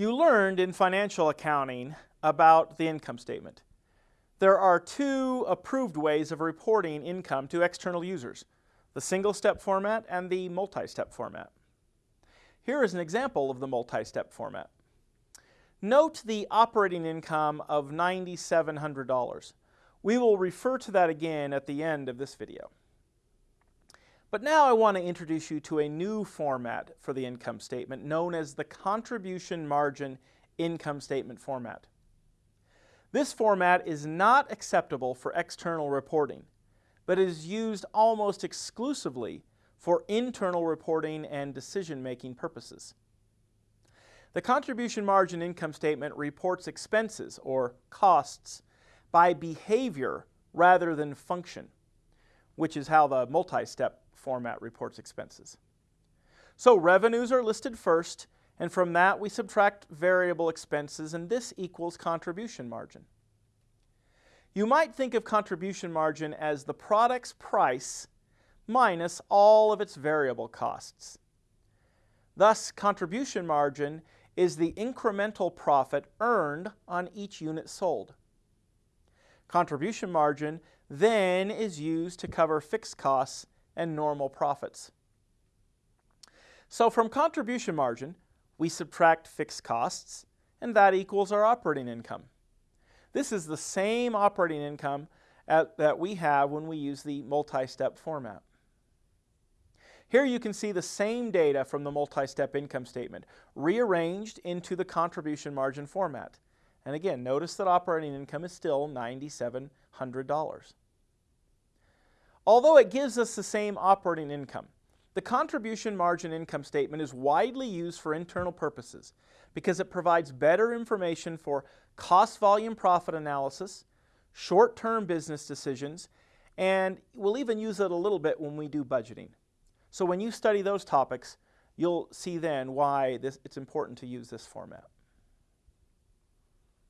You learned in financial accounting about the income statement. There are two approved ways of reporting income to external users, the single-step format and the multi-step format. Here is an example of the multi-step format. Note the operating income of $9,700. We will refer to that again at the end of this video. But now I want to introduce you to a new format for the income statement known as the contribution margin income statement format. This format is not acceptable for external reporting, but is used almost exclusively for internal reporting and decision-making purposes. The contribution margin income statement reports expenses, or costs, by behavior rather than function, which is how the multi-step format reports expenses. So revenues are listed first, and from that we subtract variable expenses, and this equals contribution margin. You might think of contribution margin as the product's price minus all of its variable costs. Thus, contribution margin is the incremental profit earned on each unit sold. Contribution margin then is used to cover fixed costs and normal profits. So from contribution margin, we subtract fixed costs, and that equals our operating income. This is the same operating income at, that we have when we use the multi-step format. Here you can see the same data from the multi-step income statement, rearranged into the contribution margin format. And again, notice that operating income is still $9,700. Although it gives us the same operating income, the contribution margin income statement is widely used for internal purposes because it provides better information for cost volume profit analysis, short-term business decisions, and we'll even use it a little bit when we do budgeting. So when you study those topics, you'll see then why this, it's important to use this format.